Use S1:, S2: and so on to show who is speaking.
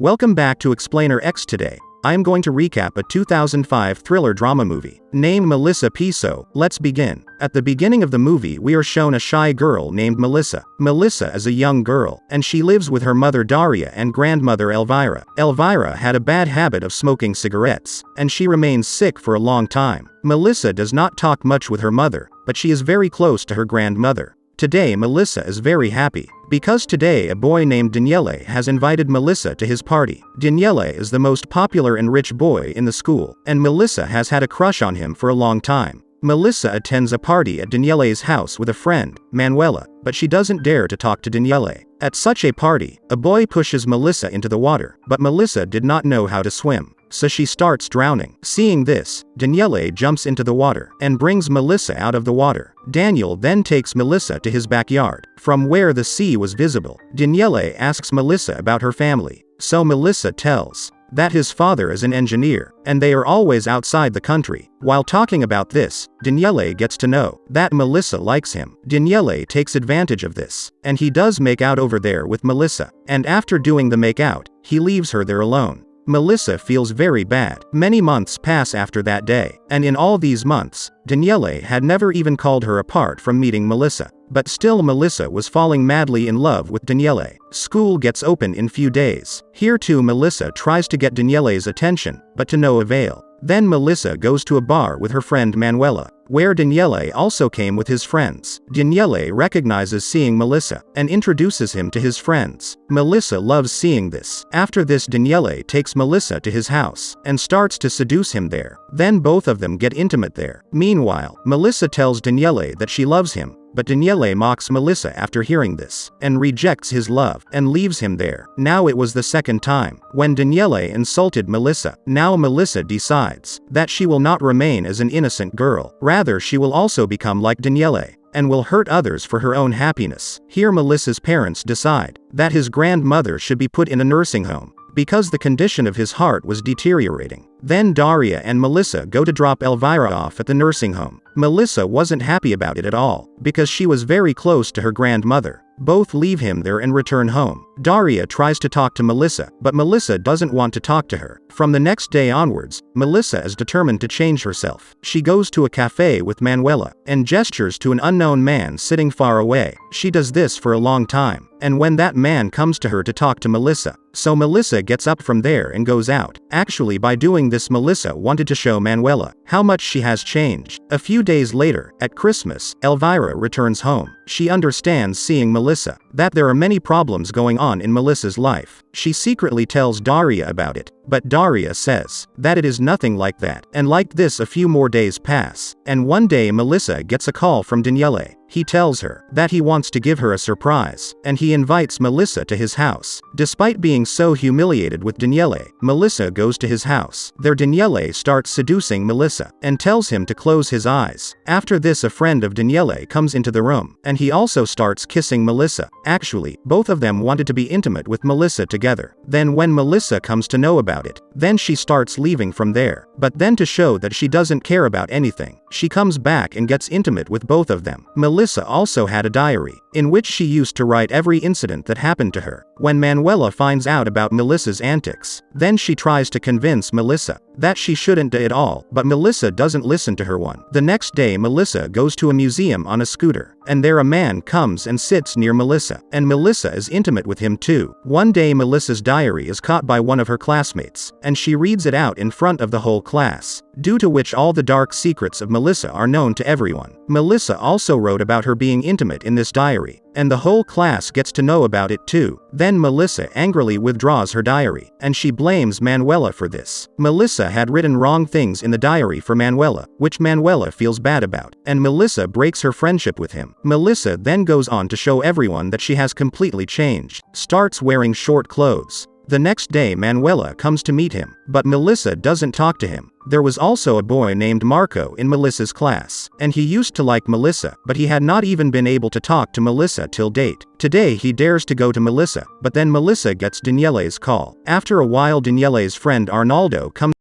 S1: Welcome back to Explainer X today. I am going to recap a 2005 thriller drama movie. Named Melissa Piso, let's begin. At the beginning of the movie, we are shown a shy girl named Melissa. Melissa is a young girl, and she lives with her mother Daria and grandmother Elvira. Elvira had a bad habit of smoking cigarettes, and she remains sick for a long time. Melissa does not talk much with her mother, but she is very close to her grandmother. Today Melissa is very happy, because today a boy named Daniele has invited Melissa to his party. Daniele is the most popular and rich boy in the school, and Melissa has had a crush on him for a long time. Melissa attends a party at Daniele's house with a friend, Manuela, but she doesn't dare to talk to Daniele. At such a party, a boy pushes Melissa into the water, but Melissa did not know how to swim so she starts drowning. Seeing this, Daniele jumps into the water and brings Melissa out of the water. Daniel then takes Melissa to his backyard, from where the sea was visible. Daniele asks Melissa about her family, so Melissa tells that his father is an engineer, and they are always outside the country. While talking about this, Daniele gets to know that Melissa likes him. Daniele takes advantage of this, and he does make out over there with Melissa, and after doing the make out, he leaves her there alone. Melissa feels very bad. Many months pass after that day, and in all these months, Daniele had never even called her apart from meeting Melissa. But still Melissa was falling madly in love with Daniele. School gets open in few days. Here too Melissa tries to get Daniele's attention, but to no avail. Then Melissa goes to a bar with her friend Manuela where Daniele also came with his friends. Daniele recognizes seeing Melissa and introduces him to his friends. Melissa loves seeing this. After this Daniele takes Melissa to his house and starts to seduce him there. Then both of them get intimate there. Meanwhile, Melissa tells Daniele that she loves him, but Daniele mocks Melissa after hearing this, and rejects his love, and leaves him there. Now it was the second time, when Daniele insulted Melissa. Now Melissa decides that she will not remain as an innocent girl, rather she will also become like Daniele and will hurt others for her own happiness. Here Melissa's parents decide that his grandmother should be put in a nursing home because the condition of his heart was deteriorating. Then Daria and Melissa go to drop Elvira off at the nursing home. Melissa wasn't happy about it at all, because she was very close to her grandmother. Both leave him there and return home. Daria tries to talk to Melissa, but Melissa doesn't want to talk to her. From the next day onwards, Melissa is determined to change herself. She goes to a cafe with Manuela, and gestures to an unknown man sitting far away. She does this for a long time, and when that man comes to her to talk to Melissa, so Melissa gets up from there and goes out. Actually by doing this Melissa wanted to show Manuela how much she has changed. A few days later, at Christmas, Elvira returns home. She understands seeing Melissa, that there are many problems going on in Melissa's life. She secretly tells Daria about it, but Daria says that it is nothing like that. And like this a few more days pass, and one day Melissa gets a call from Daniele. He tells her that he wants to give her a surprise, and he invites Melissa to his house. Despite being so humiliated with Daniele, Melissa goes to his house. There Daniele starts seducing Melissa, and tells him to close his eyes. After this a friend of Daniele comes into the room, and he also starts kissing Melissa. Actually, both of them wanted to be intimate with Melissa together. Then when Melissa comes to know about it, then she starts leaving from there. But then to show that she doesn't care about anything, she comes back and gets intimate with both of them. Melissa also had a diary, in which she used to write every incident that happened to her. When Manuela finds out about Melissa's antics, then she tries to convince Melissa that she shouldn't do it all, but Melissa doesn't listen to her one. The next day Melissa goes to a museum on a scooter, and there a man comes and sits near Melissa, and Melissa is intimate with him too. One day Melissa's diary is caught by one of her classmates, and she reads it out in front of the whole class, due to which all the dark secrets of Melissa are known to everyone. Melissa also wrote about her being intimate in this diary, and the whole class gets to know about it too. Then Melissa angrily withdraws her diary, and she blames Manuela for this. Melissa had written wrong things in the diary for Manuela, which Manuela feels bad about, and Melissa breaks her friendship with him. Melissa then goes on to show everyone that she has completely changed, starts wearing short clothes, the next day Manuela comes to meet him, but Melissa doesn't talk to him. There was also a boy named Marco in Melissa's class, and he used to like Melissa, but he had not even been able to talk to Melissa till date. Today he dares to go to Melissa, but then Melissa gets Daniele's call. After a while Daniele's friend Arnaldo comes